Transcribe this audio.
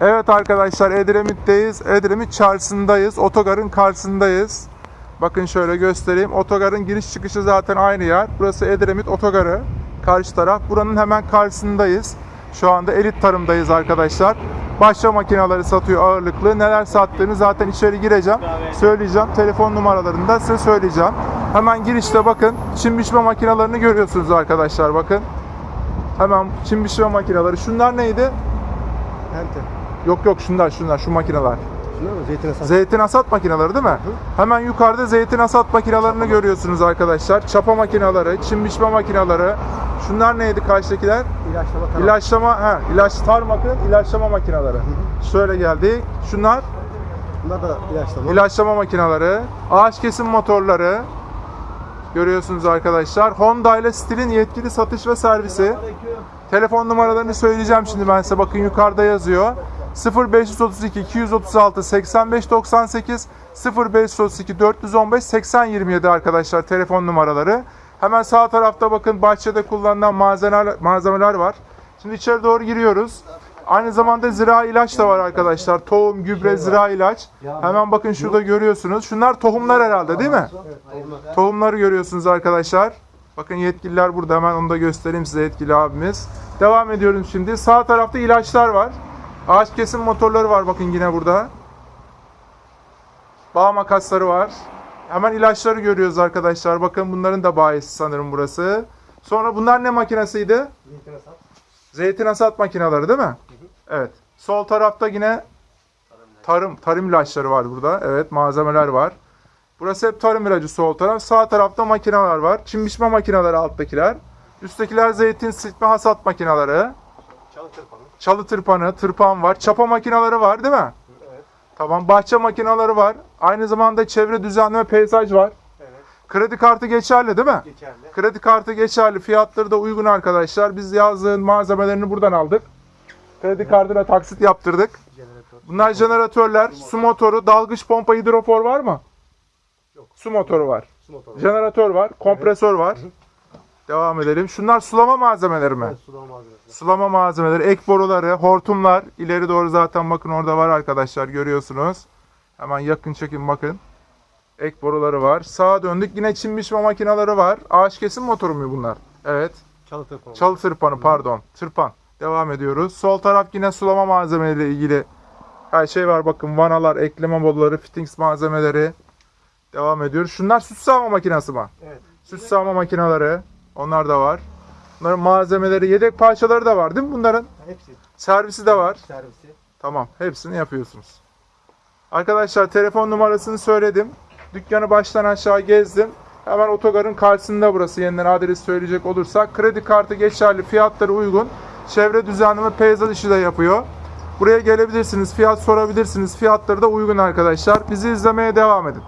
Evet arkadaşlar Edremit'teyiz. Edremit çarşısındayız. Otogarın karşısındayız. Bakın şöyle göstereyim. Otogarın giriş çıkışı zaten aynı yer. Burası Edremit Otogarı. Karşı taraf. Buranın hemen karşısındayız. Şu anda elit tarımdayız arkadaşlar. Başça makineleri satıyor ağırlıklı. Neler sattığını zaten içeri gireceğim. Söyleyeceğim. Telefon numaralarını da size söyleyeceğim. Hemen girişte bakın. Çim biçme makinelerini görüyorsunuz arkadaşlar. Bakın. Hemen çim biçme makineleri. Şunlar neydi? Pente. Yok yok şunlar şunlar şu makineler. Şunlar mı? Zeytin asat. Zeytin hasat makineleri değil mi? Hemen yukarıda zeytin hasat makinelerini görüyorsunuz arkadaşlar. Çapa makineleri, çim biçme makineleri. Şunlar neydi karşıdakiler? İlaçlama tarafı. İlaçlama, ha, ilaç tarmakın ilaçlama makineleri. Şöyle geldik. Şunlar Bunlar da ilaçlama. ilaçlama makineleri, ağaç kesim motorları. Görüyorsunuz arkadaşlar. Honda ile Stil'in yetkili satış ve servisi. Telefon numaralarını söyleyeceğim şimdi ben size. Bakın yukarıda yazıyor. 0532 236 85 98 0532 415 80 27 arkadaşlar telefon numaraları. Hemen sağ tarafta bakın bahçede kullanılan malzemeler, malzemeler var. Şimdi içeri doğru giriyoruz. Aynı zamanda zira ilaç da var arkadaşlar. Tohum, gübre, zira ilaç. Hemen bakın şurada görüyorsunuz. Şunlar tohumlar herhalde değil mi? Tohumları görüyorsunuz arkadaşlar. Bakın yetkililer burada hemen onu da göstereyim size yetkili abimiz. Devam ediyorum şimdi. Sağ tarafta ilaçlar var. Ağaç kesim motorları var bakın yine burada. Bağ makasları var. Hemen ilaçları görüyoruz arkadaşlar. Bakın bunların da bayisi sanırım burası. Sonra bunlar ne makinesiydi? Zeytin asat. Zeytin hasat makineleri değil mi? Evet. Sol tarafta yine tarım tarım ilaçları var burada. Evet malzemeler var. Burası hep tarım ilacı sol taraf. Sağ tarafta makineler var. Çim biçme makineleri alttakiler. Üsttekiler zeytin sıkma hasat makineleri. Çalı tırpanı. Çalı tırpanı, tırpan var. Çapa makineleri var değil mi? Evet. Tamam. Bahçe makineleri var. Aynı zamanda çevre düzenleme peyzaj var. Evet. Kredi kartı geçerli değil mi? Geçerli. Kredi kartı geçerli. Fiyatları da uygun arkadaşlar. Biz yazdığın malzemelerini buradan aldık. Kredi kartına taksit yaptırdık. Jeneratör. Bunlar jeneratörler, su motoru, dalgıç pompa, hidrofor var mı? Yok. Su motoru var. Su motoru. Jeneratör var, kompresör var. Devam edelim. Şunlar sulama malzemeleri mi? Evet, sulama malzemesi. Sulama malzemeleri, ek boruları, hortumlar. İleri doğru zaten bakın orada var arkadaşlar görüyorsunuz. Hemen yakın çekin bakın. Ek boruları var. Sağa döndük. Yine çim biçme makineleri var. Ağaç kesim motoru mu bunlar? Evet. Çalı tırpanı. Çalı tırpanı pardon. Tırpan. Devam ediyoruz. Sol taraf yine sulama malzemeleriyle ilgili her şey var. Bakın vanalar, ekleme boruları, fittings malzemeleri. Devam ediyoruz. Şunlar süt sağma makinesi mi? Evet. Süt sağma makineleri. Onlar da var. Bunların malzemeleri, yedek parçaları da var değil mi bunların? Hepsi. Servisi de var. Servisi. Tamam. Hepsini yapıyorsunuz. Arkadaşlar telefon numarasını söyledim. Dükkanı baştan aşağı gezdim. Hemen otogarın karşısında burası yeniden adres söyleyecek olursak. Kredi kartı geçerli, fiyatları uygun. Çevre düzenleme peyzaj işi de yapıyor. Buraya gelebilirsiniz, fiyat sorabilirsiniz. Fiyatları da uygun arkadaşlar. Bizi izlemeye devam edin.